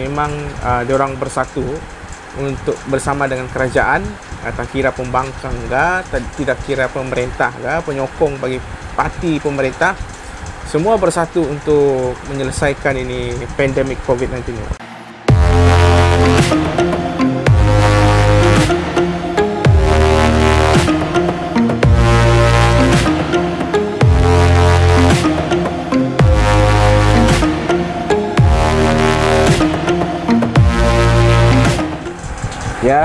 memang uh, diorang bersatu untuk bersama dengan kerajaan uh, tak kira pembangkang ke tidak kira pemerintah ke penyokong bagi parti pemerintah semua bersatu untuk menyelesaikan ini pandemik COVID-19 ini.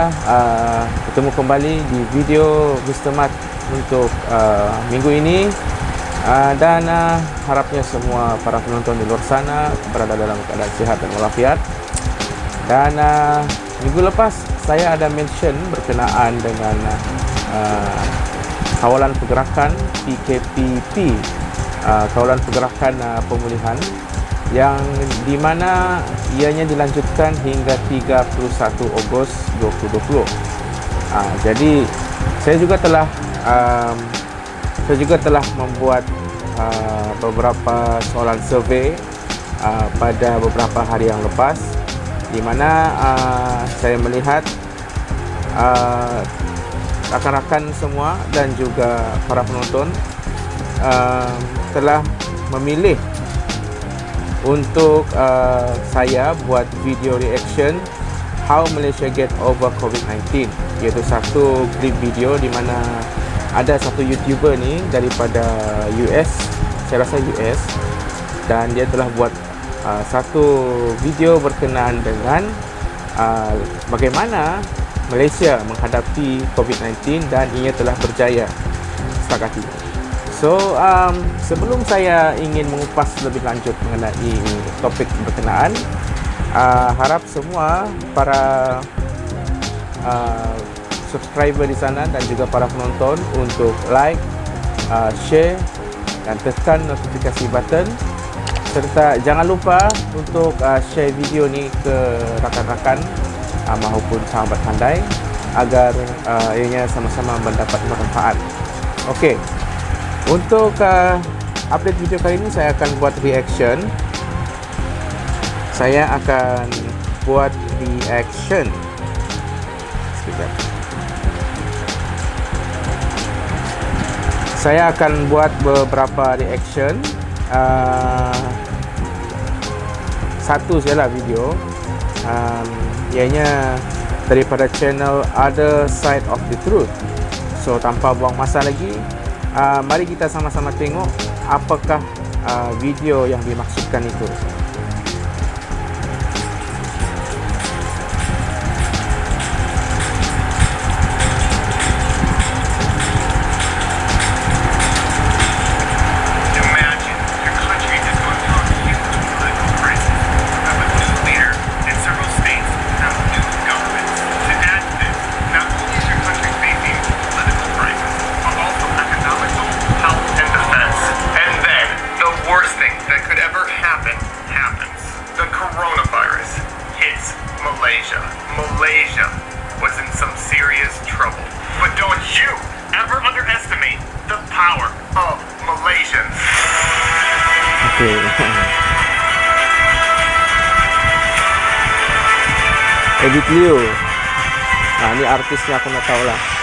Uh, bertemu kembali di video Mr. Mat untuk uh, minggu ini uh, dan uh, harapnya semua para penonton di luar sana berada dalam keadaan sihat dan walafiat. Dan uh, minggu lepas saya ada mention berkenaan dengan uh, kawalan pergerakan PKPP, uh, kawalan pergerakan uh, pemulihan yang di mana ianya dilanjutkan hingga 31 Ogos 2020. Ha, jadi saya juga telah um, saya juga telah membuat uh, beberapa soalan survei uh, pada beberapa hari yang lepas di mana uh, saya melihat rakan-rakan uh, semua dan juga para penonton uh, telah memilih untuk uh, saya buat video reaction how Malaysia get over COVID-19 iaitu satu clip video di mana ada satu YouTuber ni daripada US saya rasa US dan dia telah buat uh, satu video berkenaan dengan uh, bagaimana Malaysia menghadapi COVID-19 dan ia telah berjaya setakat ini. So, um, sebelum saya ingin mengupas lebih lanjut mengenai topik berkenaan, uh, harap semua para uh, subscriber di sana dan juga para penonton untuk like, uh, share dan tekan notifikasi button serta jangan lupa untuk uh, share video ni ke rakan-rakan uh, maupun sahabat pandai agar uh, ianya sama-sama mendapat manfaat. Okey. Untuk uh, update video kali ini saya akan buat reaction. Saya akan buat reaction. Sekejap. Saya akan buat beberapa reaction. Uh, satu sajalah video. Um, ianya daripada channel Other Side of the Truth. So tanpa buang masa lagi, uh, mari kita sama-sama tengok apakah uh, video yang dimaksudkan itu. serious trouble. But don't you ever underestimate the power of Malaysians. Okay. Edit Liu. Nah, ini artisnya aku nak tahu lah.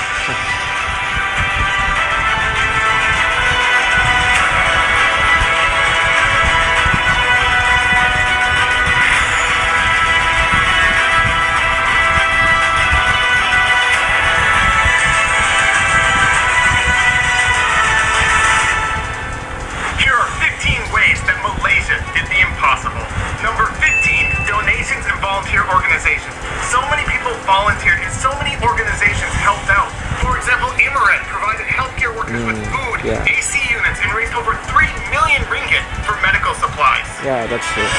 Yeah. AC units and raised over 3 million ringgit for medical supplies. Yeah, that's true.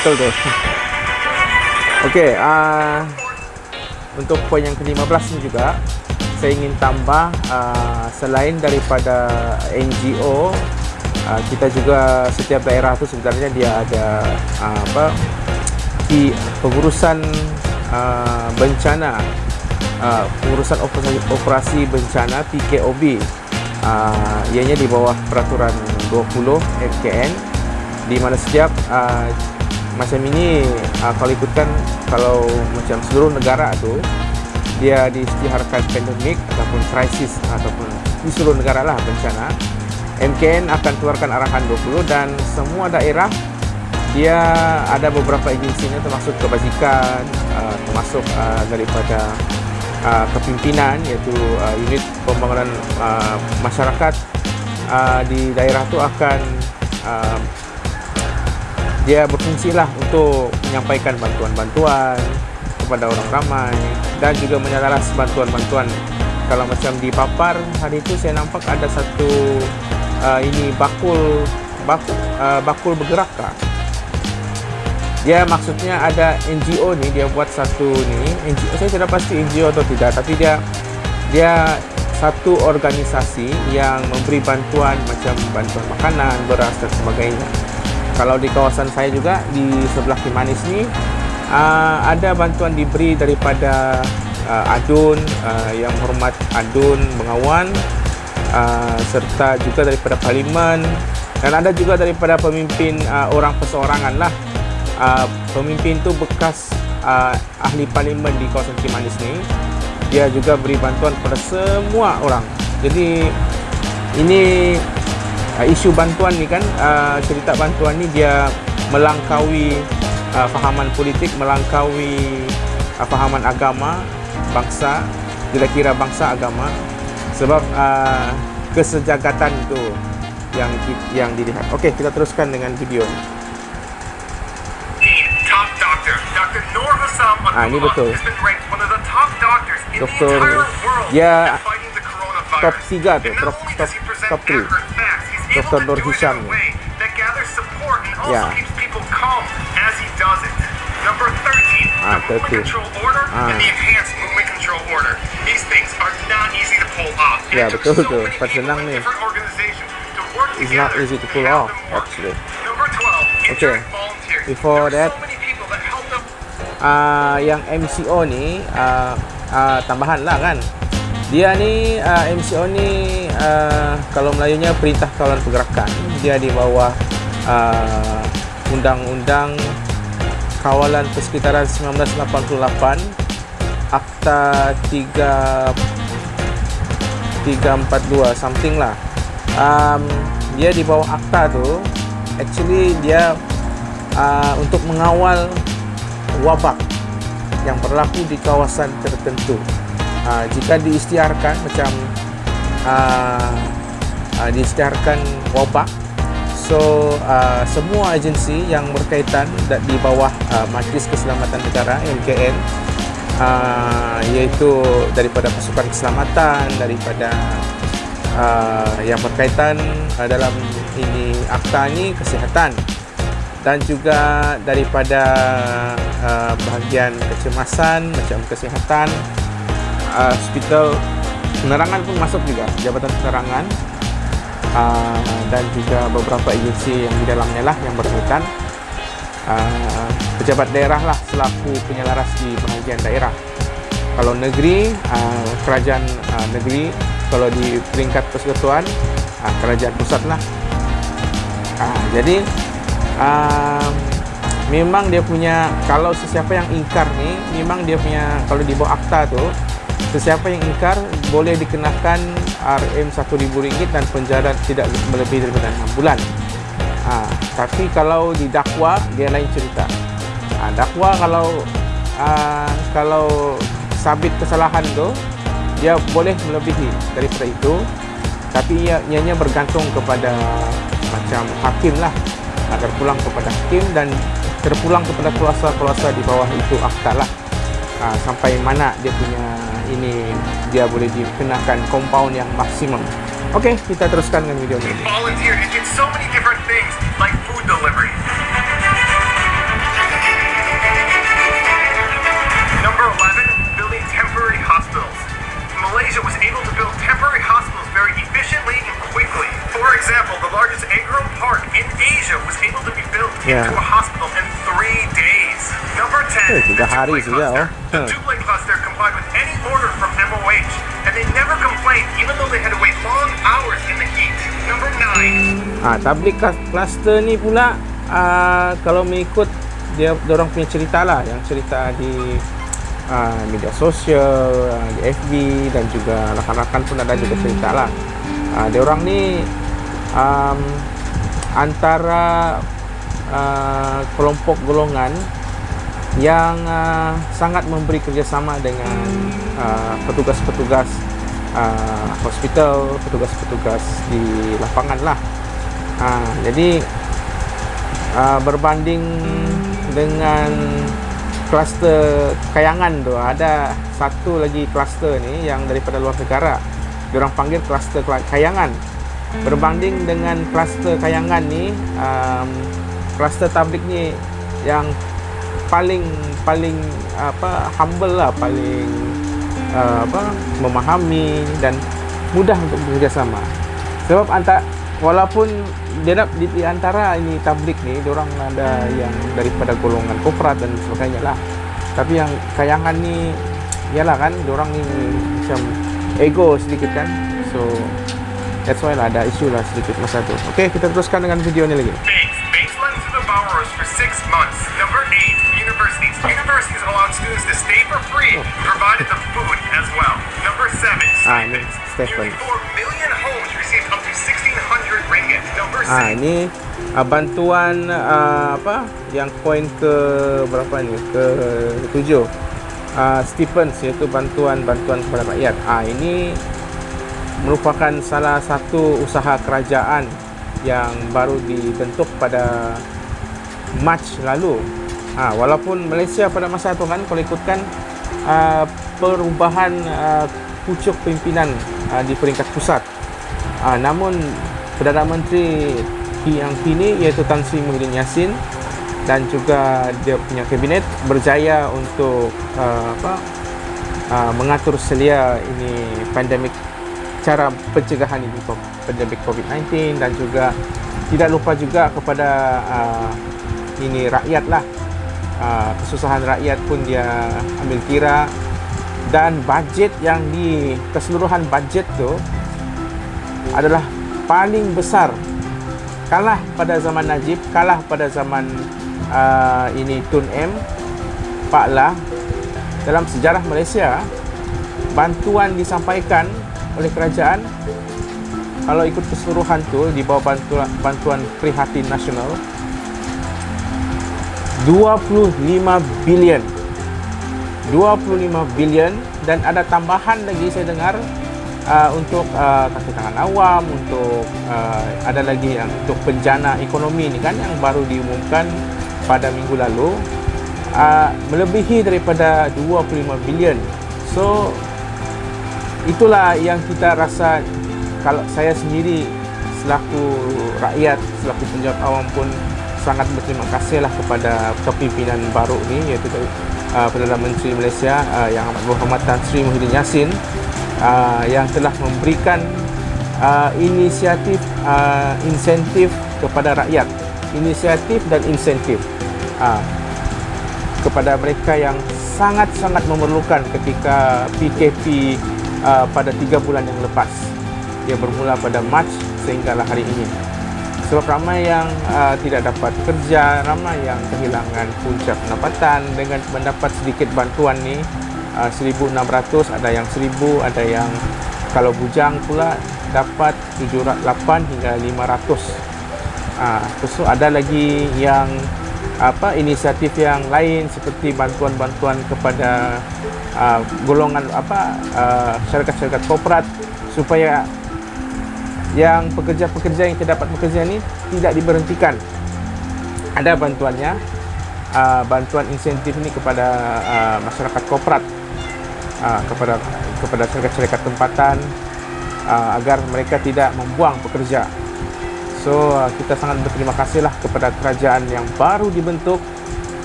Betul tu. Okey, uh, untuk poin yang ke-15 ni juga saya ingin tambah uh, selain daripada NGO uh, kita juga setiap daerah tu sebenarnya dia ada uh, apa di pengurusan uh, bencana uh, pengurusan operasi, operasi bencana PKOB uh, ianya di bawah peraturan 20 FKN di mana setiap uh, macam ini uh, kalau ikutkan kalau macam seluruh negara tu dia diisytiharkan pandemik ataupun krisis ataupun di seluruh negara lah bencana MKN akan keluarkan arahan 20 dan semua daerah dia ada beberapa agensinya termasuk kebajikan uh, termasuk uh, daripada uh, kepimpinan iaitu uh, unit pembangunan uh, masyarakat uh, di daerah tu akan uh, dia berfungsi lah untuk menyampaikan bantuan-bantuan kepada orang ramai dan juga menyalaras bantuan-bantuan kalau macam di Papar hari itu saya nampak ada satu uh, ini bakul bakul, uh, bakul bergerak kah? Dia maksudnya ada NGO ni dia buat satu ni. NGO saya tidak pasti NGO atau tidak tapi dia dia satu organisasi yang memberi bantuan macam bantuan makanan, beras dan sebagainya. Kalau di kawasan saya juga di sebelah Kimanis ni uh, ada bantuan diberi daripada uh, Adun uh, yang hormat Adun Bengawan uh, serta juga daripada Parlimen dan ada juga daripada pemimpin uh, orang perseorangan lah uh, pemimpin tu bekas uh, ahli Parlimen di kawasan Kimanis ni. Dia juga beri bantuan kepada semua orang. Jadi ini uh, isu bantuan ni kan uh, cerita bantuan ni dia melangkaui uh, fahaman politik melangkaui uh, fahaman agama bangsa kira-kira bangsa agama. Sebab uh, kesejagatan itu yang yang dilihat. Okey, kita teruskan dengan video ni. Ah, ini betul. Doktor, ya top 3 tu, top top top 3. Dr. Nur Hisham ni. Ya. Number 13, ah, the movement control order ah. and the enhanced movement control order. These things are not easy to pull off. Ya, betul betul. Pas senang ni. It's not easy to pull off, actually. Okay. Before that, uh, yang MCO ni uh, uh, tambahan lah kan. Dia ni uh, MCO ni uh, kalau Melayunya Perintah Kawalan Pergerakan. Dia di bawah Undang-Undang Kawalan Persekitaran 1988 Akta 3 342 something lah. Um, dia di bawah akta tu actually dia uh, untuk mengawal wabak yang berlaku di kawasan tertentu. Uh, jika diistiharkan macam uh, uh, diistiharkan wabak so uh, semua agensi yang berkaitan di bawah uh, Majlis Keselamatan Negara MKN uh, iaitu daripada pasukan keselamatan daripada uh, yang berkaitan uh, dalam ini akta ini kesihatan dan juga daripada uh, bahagian kecemasan macam kesihatan uh, hospital penerangan pun masuk juga jabatan penerangan. Uh, dan juga beberapa agensi yang di dalamnya lah yang berkaitan. Uh, pejabat daerah lah selaku penyelaras di bahagian daerah. Kalau negeri uh, kerajaan uh, negeri kalau di peringkat persekutuan uh, kerajaan pusat lah. Uh, jadi uh, memang dia punya kalau sesiapa yang ingkar ni memang dia punya kalau di bawah akta tu Sesiapa yang ingkar boleh dikenakan RM RM1,000 dan penjara tidak melebihi daripada 6 bulan. Ha, tapi kalau didakwa dia lain cerita. Ha, dakwa kalau ha, kalau sabit kesalahan tu dia boleh melebihi daripada itu. Tapi ia ianya bergantung kepada macam hakim lah. Ha, terpulang kepada hakim dan terpulang kepada kuasa-kuasa di bawah itu akta lah. Ha, sampai mana dia punya ini dia boleh dikenakan compound yang maksimum. Okey, kita teruskan dengan video ini. Volunteer and get so many different things like food delivery. Number 11, building temporary hospitals. Malaysia was able to build temporary hospitals very efficiently and quickly. For example, the largest agro park in Asia was able to be built yeah. into a hospital in three days. Number 10, eh, tiga hari saja. The Dublin cluster complied with any order from MOH, and they never complained even though they had to wait long hours in the heat. Number 9. Ah, tablik cluster ni pula uh, kalau mengikut dia orang punya cerita lah yang cerita di uh, media sosial uh, di FB dan juga rakan-rakan pun ada juga cerita lah uh, dia orang ni um, antara uh, kelompok golongan yang uh, sangat memberi kerjasama dengan uh, petugas-petugas uh, hospital, petugas-petugas di lapangan lah. Uh, jadi uh, berbanding dengan kluster kayangan tu ada satu lagi kluster ni yang daripada luar negara. Diorang panggil kluster kayangan. Berbanding dengan kluster kayangan ni, um, kluster tablik ni yang paling paling apa humble lah paling uh, apa memahami dan mudah untuk bekerjasama sebab antara walaupun dia nak di, di antara ini tablik ni orang ada yang daripada golongan korporat dan sebagainya lah tapi yang kayangan ni ialah kan orang ni macam ego sedikit kan so that's why lah ada isu lah sedikit masa tu okay kita teruskan dengan video ni lagi Thanks. Base months to the borrowers for six months. Number eight, universities. Universities allowed students to stay for free, provided the food as well. Number seven, Ah, ini stipends. Stephen. Nearly 4 million Ah six, ini uh, bantuan uh, apa yang poin ke berapa ni? Ke tujuh. Uh, stipends iaitu bantuan-bantuan kepada rakyat. Ah ini merupakan salah satu usaha kerajaan yang baru dibentuk pada Mac lalu. Ha, walaupun Malaysia pada masa itu kan kalau ikutkan uh, perubahan uh, pucuk pimpinan uh, di peringkat pusat. Uh, namun Perdana Menteri yang kini iaitu Tan Sri Muhyiddin Yassin dan juga dia punya kabinet berjaya untuk uh, apa uh, mengatur selia ini pandemik cara pencegahan ini pandemik COVID-19 dan juga tidak lupa juga kepada uh, ini rakyat lah. Uh, kesusahan rakyat pun dia ambil kira dan bajet yang di keseluruhan bajet tu adalah paling besar. Kalah pada zaman Najib kalah pada zaman uh, ini Tun M Pak Lah dalam sejarah Malaysia bantuan disampaikan oleh kerajaan kalau ikut keseluruhan tu di bawah bantuan, bantuan prihatin nasional 25 bilion. 25 bilion dan ada tambahan lagi saya dengar uh, untuk uh, kaki tangan awam untuk uh, ada lagi yang untuk penjana ekonomi ni kan yang baru diumumkan pada minggu lalu uh, melebihi daripada 25 bilion. So itulah yang kita rasa kalau saya sendiri selaku rakyat selaku penjawat awam pun sangat berterima kasih lah kepada kepimpinan baru ni iaitu uh, Perdana Menteri Malaysia uh, yang amat berhormat Tan Sri Muhyiddin Yassin uh, yang telah memberikan uh, inisiatif uh, insentif kepada rakyat. Inisiatif dan insentif. Uh, kepada mereka yang sangat-sangat memerlukan ketika PKP uh, pada tiga bulan yang lepas. Dia bermula pada Mac sehinggalah hari ini. Sebab ramai yang uh, tidak dapat kerja, ramai yang kehilangan punca pendapatan dengan mendapat sedikit bantuan ni uh, 1600, ada yang 1000, ada yang kalau bujang pula dapat 708 hingga 500. Ah, uh, so ada lagi yang apa inisiatif yang lain seperti bantuan-bantuan kepada uh, golongan apa uh, syarikat-syarikat korporat supaya yang pekerja-pekerja yang tidak dapat bekerja ni tidak diberhentikan. Ada bantuannya, uh, bantuan insentif ini kepada uh, masyarakat korporat, uh, kepada kepada syarikat-syarikat tempatan uh, agar mereka tidak membuang pekerja. So uh, kita sangat berterima kasihlah kepada kerajaan yang baru dibentuk.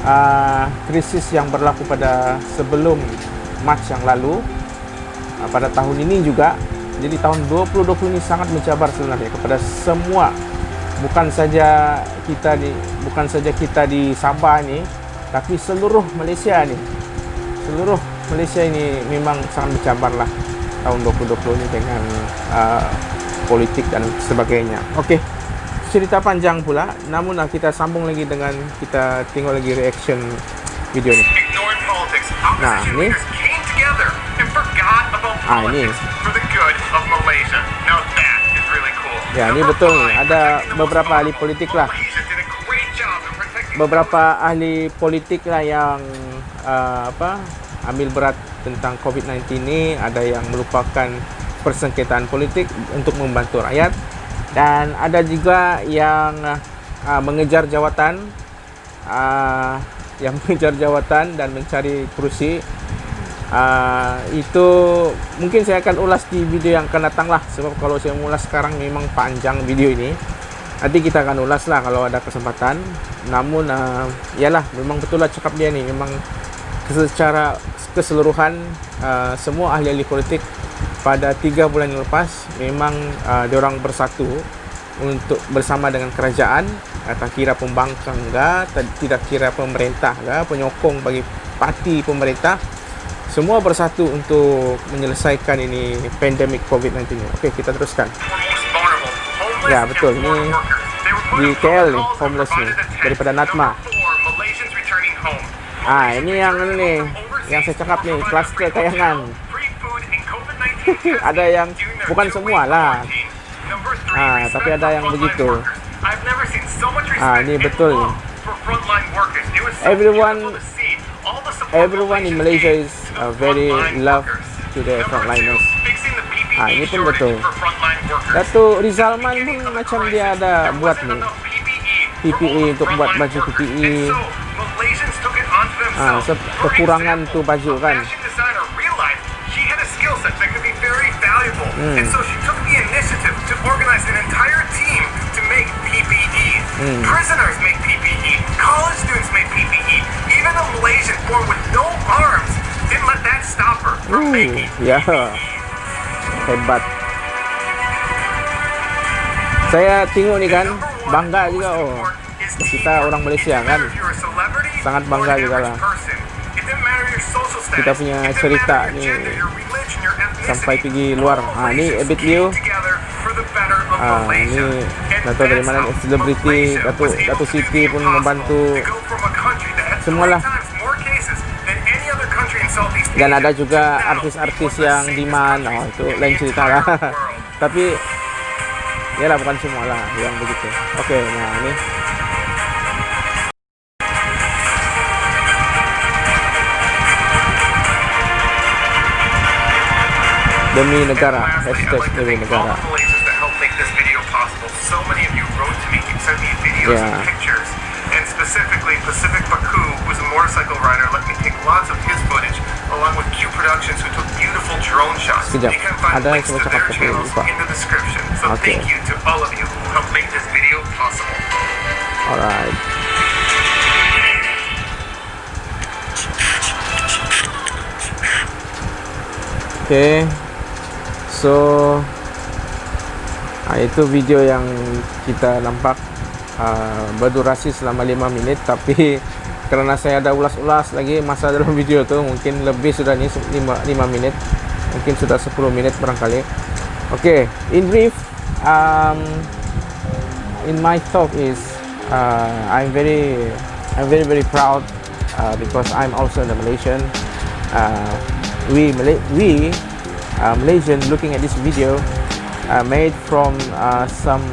Uh, krisis yang berlaku pada sebelum Mac yang lalu uh, pada tahun ini juga jadi tahun 2020 ini sangat mencabar sebenarnya kepada semua bukan saja kita di bukan saja kita di Sabah ni tapi seluruh Malaysia ni seluruh Malaysia ini memang sangat mencabar lah tahun 2020 ini dengan uh, politik dan sebagainya okey cerita panjang pula namun uh, kita sambung lagi dengan kita tengok lagi reaction video ni Ignored politics. Nah, Opposition ni. leaders came together and forgot about Ah, ni. politics for the good of Malaysia. Now that is really cool. Ya, ni Number betul ni. five, Ada protecting the most beberapa ahli vulnerable. politik lah. Malaysia did a great job in protecting beberapa ahli politik lah yang uh, apa ambil berat tentang COVID-19 ni ada yang melupakan persengketaan politik untuk membantu rakyat. Dan ada juga yang uh, mengejar jawatan uh, yang mengejar jawatan dan mencari kerusi. Uh, itu mungkin saya akan ulas di video yang akan datang lah. Sebab kalau saya ulas sekarang memang panjang video ini. Nanti kita akan ulas lah kalau ada kesempatan. Namun uh, yalah memang betul lah cakap dia ni. Memang secara keseluruhan uh, semua ahli-ahli politik pada tiga bulan yang lepas memang uh, diorang bersatu untuk bersama dengan kerajaan uh, tak kira pembangkang ke tidak kira pemerintah ke penyokong bagi parti pemerintah semua bersatu untuk menyelesaikan ini pandemik COVID-19 ni. Okey, kita teruskan. Ya, betul. Ini di KL ni, homeless ni, daripada Natma. Number four, Malaysians returning home. Ah, ini yang ini ni, yang saya cakap ni, kluster kayangan. Free food and COVID-19 testing Ada yang during their bukan two-week semua lah. quarantine. Number three, Ah, respect tapi ada for yang frontline begitu. workers. I've never seen so much Ah, respect ini and betul ni. love for frontline workers. It was so Everyone- beautiful to see. All the support everyone in Malaysians Malaysia gave is, to the uh, very frontline love workers. to the Number frontliners. two, fixing the PPE Ah, ini pun shortage betul. for frontline workers. Datuk Rizalman pun macam dia ada buat ni. PPE untuk buat baju PPE. Ah, se- kekurangan tu baju kan. Hmm. And so she took the initiative to organize an entire team to make PPE. Hmm. Prisoners make PPE. College students make PPE. Even a Malaysian born with no arms didn't let that stop her from Uh, making ya. Hebat. Saya tengok ni kan, bangga juga oh. Kita orang Malaysia kan. Sangat bangga juga lah. Kita punya cerita ni sampai pergi luar. Ah, ni Ebit Liu. Ah, ni tak tahu dari mana selebriti Datuk Datuk Siti pun membantu semualah. Dan ada juga artis-artis yang demand. Oh, itu lain cerita lah. Tapi Yalah bukan semua lah yang begitu. Okey, nah ni. Demi negara, hashtag demi negara. So many of you wrote to me, you sent me videos Yeah. and pictures, and specifically Pacific Baku, who's a motorcycle rider, let me take lots of his footage, along with Q Productions, who took beautiful drone shots. Sekejap, You can find ada links to their channels lupa. in the description. So Okay. thank you to all of you who helped make this video possible. Alright. Okay. So ah, itu video yang kita nampak ah, berdurasi selama 5 minit tapi kerana saya ada ulas-ulas lagi masa dalam video tu mungkin lebih sudah ni 5 5 minit. Mungkin sudah 10 minit barangkali. Okay, in brief um, in my talk is uh, I'm very I'm very very proud uh, because I'm also a Malaysian. Uh, we Malay we uh, Malaysian looking at this video uh, made from uh, some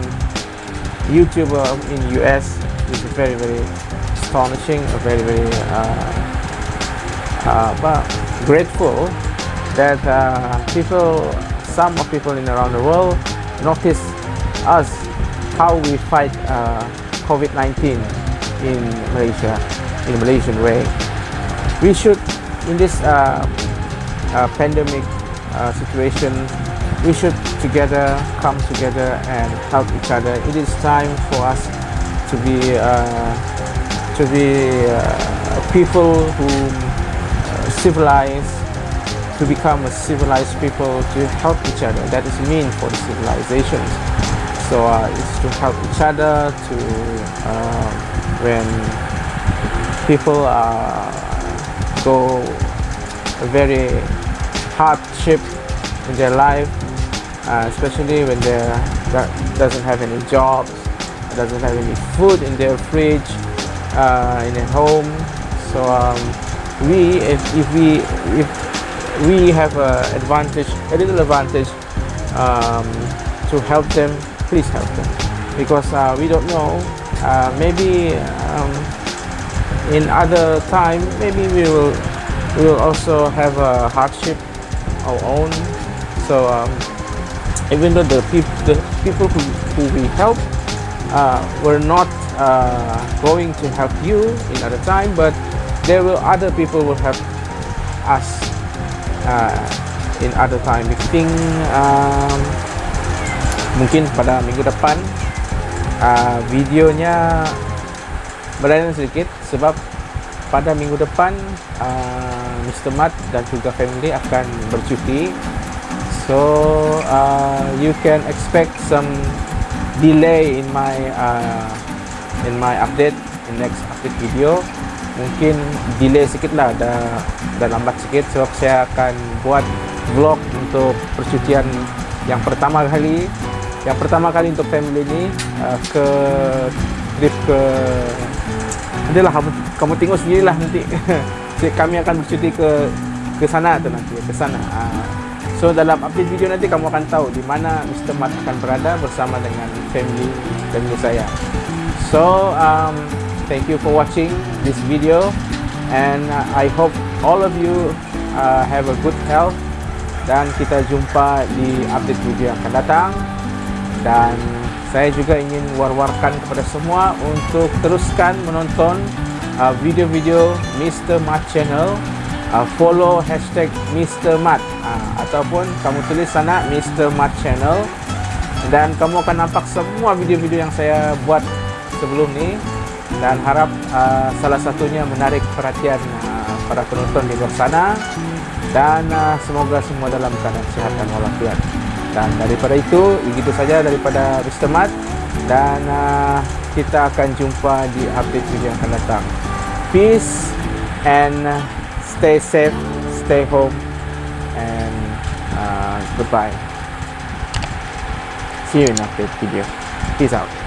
YouTuber in US is very very astonishing, very very uh, uh, but grateful that uh, people, some of people in around the world notice us how we fight uh, COVID-19 in Malaysia, in Malaysian way. We should, in this pandemic uh, situation, we should together come together and help each other. It is time for us to be uh, to be uh, people who uh, civilized to become a civilized people to help each other. That is mean for the civilizations. So uh, it's to help each other to uh, when people go very hardship in their life, uh, especially when they do- doesn't have any jobs doesn't have any food in their fridge uh, in their home. So um, we, if, if we, if we have a advantage, a little advantage um, to help them, please help them because uh, we don't know. Uh, maybe um, in other time, maybe we will we will also have a hardship our own. So um, even though the, peop the people who, who we help uh, were not uh, going to help you in other time, but there will other people will help us uh, in other time. We think um, mungkin pada minggu depan uh, videonya berlainan sedikit sebab pada minggu depan uh, Mr. Mat dan juga family akan bercuti. So uh, you can expect some delay in my uh, in my update in next update video. Mungkin delay sedikit lah dah, dah lambat sedikit sebab saya akan buat vlog untuk percutian yang pertama kali. Yang pertama kali untuk family ni uh, ke trip ke adalah kamu, kamu tengok sendirilah nanti. Kami akan bercuti ke ke sana tu nanti ke sana. Uh, so dalam update video nanti kamu akan tahu di mana Mr. Mat akan berada bersama dengan family family saya. So um, thank you for watching this video and uh, I hope all of you uh, have a good health dan kita jumpa di update video yang akan datang. Dan saya juga ingin war-warkan kepada semua untuk teruskan menonton uh, video-video Mr. Mat channel uh, follow hashtag Mr. Mat uh, ataupun kamu tulis sana Mr. Mat channel dan kamu akan nampak semua video-video yang saya buat sebelum ni dan harap uh, salah satunya menarik perhatian uh, para penonton di luar sana dan uh, semoga semua dalam keadaan sihat dan walafiat dan daripada itu begitu saja daripada Mr. Mat. Dan uh, kita akan jumpa di update video yang akan datang. Peace and stay safe stay home and uh, goodbye. See you in update video. Peace out